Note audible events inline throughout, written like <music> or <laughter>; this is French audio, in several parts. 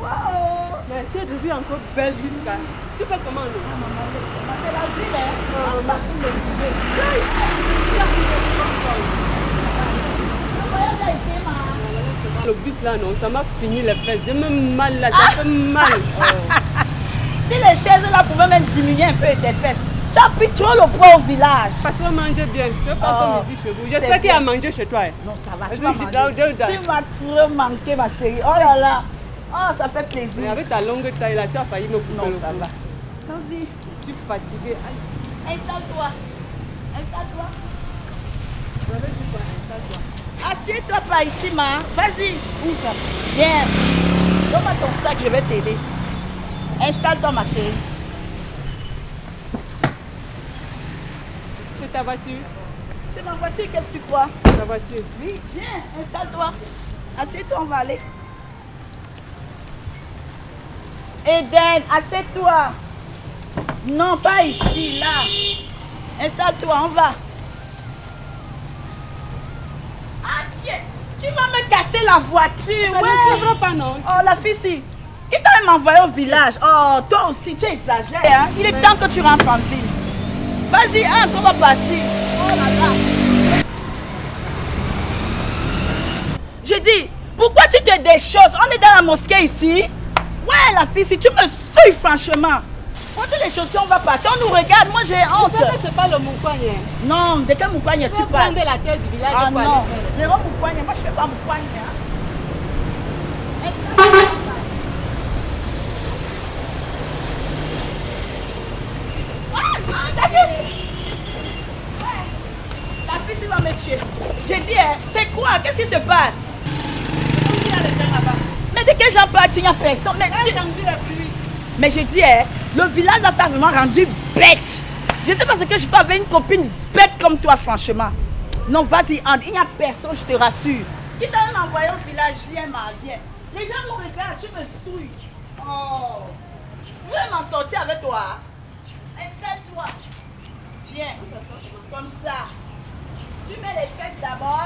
maman Mais tu es devenue encore belle jusqu'à... Tu fais comment, non C'est la vie, hein. Le bus là, non, ça m'a fini les fesses. J'ai même mal là, ça fait mal. <laughs> Si les chaises là pouvaient même diminuer un peu tes fesses, tu as pris trop le poids au village. Parce qu'on mangeait bien. C'est pas Oh, comme ici chez vous. J'espère qu'il y a mangé chez toi. hein. Non, ça va. Tu m'as trop manqué, ma chérie. Oh là là. Oh, ça fait Mais plaisir. avec ta longue taille là, tu as failli me couper Non, le ça va. Vas-y. Je suis fatiguée. Installe-toi. Installe-toi. Installe-toi. Assieds-toi pas ici, ma. Vas-y. Ouvre. Viens. Donne-moi ton sac, je vais t'aider. Installe-toi, ma chérie. C'est ta voiture C'est ma voiture, qu'est-ce que tu crois? Ta voiture. Oui, viens, installe-toi. Assieds-toi, on va aller. Eden, assieds-toi. Non, pas ici, là. Installe-toi, on va. Ah, tu vas me casser la voiture. Ça ouais. ne pas, non Oh, la fille, si. Qui t'a même envoyé au village Oh, toi aussi, tu exagères. Hein? Il est temps que tu rentres en ville. Vas-y, entre, on va partir. Oh là là. Je dis, pourquoi tu te des choses On est dans la mosquée ici. Ouais, la fille, si tu me souilles, franchement. Quand les chaussures, on va partir. On nous regarde, moi j'ai honte. C'est pas le moukouagne. Non, de quel moukouagne Tu parles? prendre la tête du village. Ah non, zéro moukouagne. Moi, je fais pas moukouagne. Hein. Ah. La fille, va me tuer. J'ai dit, hein, c'est quoi? Qu'est-ce qui se passe? Mais de quel Il n'y a personne. Mais, tu- mais je dis, hein, le village là t'a vraiment rendu bête. Je sais pas ce que je fais avec une copine bête comme toi, franchement. Non, vas-y, Anne, il n'y a personne, je te rassure. Qui t'a même envoyé au village, viens, ma, viens. Les gens me regardent, tu me souilles. Oh, je vais m'en sortir avec toi? Installe-toi. Viens, comme ça. Tu mets les fesses d'abord.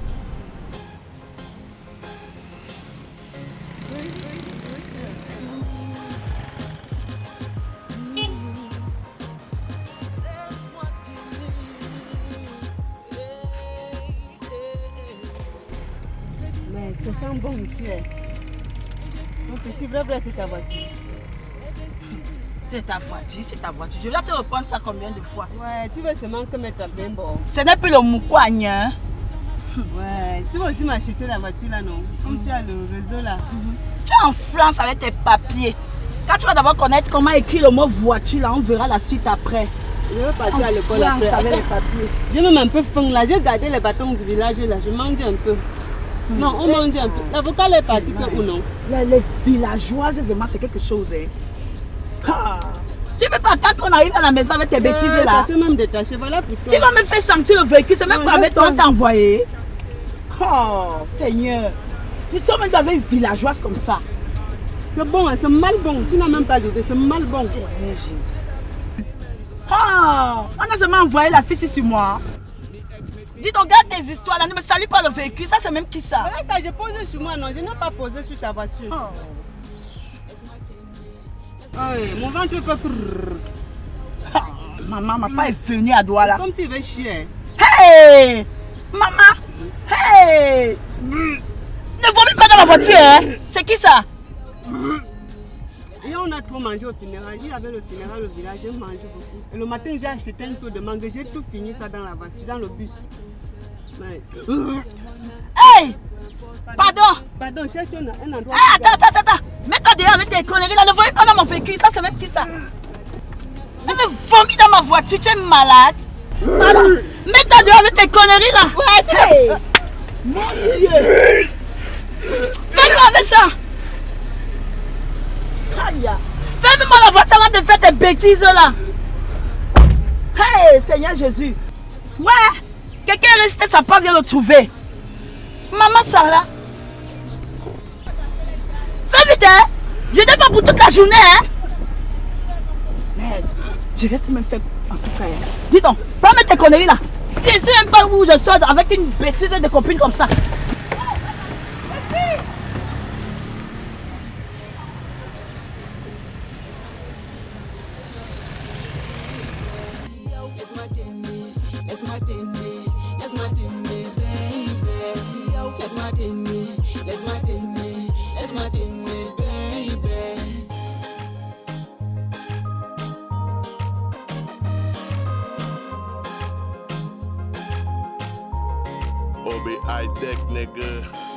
ça sent bon ici. Hein. Donc ici, vrai, vrai, c'est ta voiture. C'est ta voiture, c'est ta voiture. Je vais te reprendre ça combien de fois? Ouais, tu veux seulement que mettre bien bon. Ce n'est plus le moukouagne, hein? <laughs> Ouais, tu vas aussi m'acheter la voiture là, non? Comme tu as le réseau là. Tu es en France avec tes papiers. Quand tu vas d'abord connaître comment écrire le mot voiture, là, on verra la suite après. Je vais partir à l'école après. avec les papiers. J'ai même un peu faim là. J'ai gardé les bâtons du village là. Je mange un peu. Non, on mange un peu. L'avocat est parti que ou non? Les, les villageoises, vraiment, c'est quelque chose. Hein. Ah. Tu peux pas attendre qu'on arrive à la maison avec tes bêtises Euh, là? Ça s'est même détaché. Voilà pour toi. Tu vas me faire sentir le véhicule, c'est même pas avec toi, on envoyé. Oh, Seigneur. Nous sommes même avec une villageoise comme ça. C'est bon, hein, c'est mal bon. Tu n'as même pas dit, c'est mal bon. Seigneur Jésus. Oh, on a seulement envoyé la fille sur moi. Dis donc, garde tes histoires là, ne me salue pas le véhicule, ça c'est même qui ça? Ça, j'ai posé sur moi, non. Je n'ai pas posé sur ta voiture. Oh. Oui, mon ventre crrrr. Ah, Maman, ma pas est venue à Douala. Comme s'il veut chier. Hey Maman Hey Ne vomis pas dans la voiture, hein? C'est qui ça? A trop mangé au funérail, il y avait le funérail au village, j'ai mangé beaucoup. Et le matin, j'ai acheté un seau de mangue, j'ai tout fini ça dans la voiture, dans le bus. Mais... <coughs> Hey! Pardon! Pardon, cherche un, endroit. Ah, attends, attends, attends Mets-toi dehors avec tes conneries là, ne voyez pas dans mon véhicule, ça c'est même qui ça? Elle me vomit dans ma voiture, tu es malade. Mets-toi dehors avec tes conneries là. Ouais, Mon Dieu Fais-moi avec ça Aïe Ferme-moi la voiture avant de faire bêtises là. Hey Seigneur Jésus. Ouais Quelqu'un est resté, sa part vient le trouver. Maman Sarah. Fais vite hein. Je n'ai pas pour toute la journée hein. Je reste même fait en tout cas. Dis donc, pas mettre tes conneries là. Tu sais même pas où je sors avec une bêtise de copine comme ça Let's smarten me, let's smarten me, let's smarten me, baby. Obi, high tech nigga.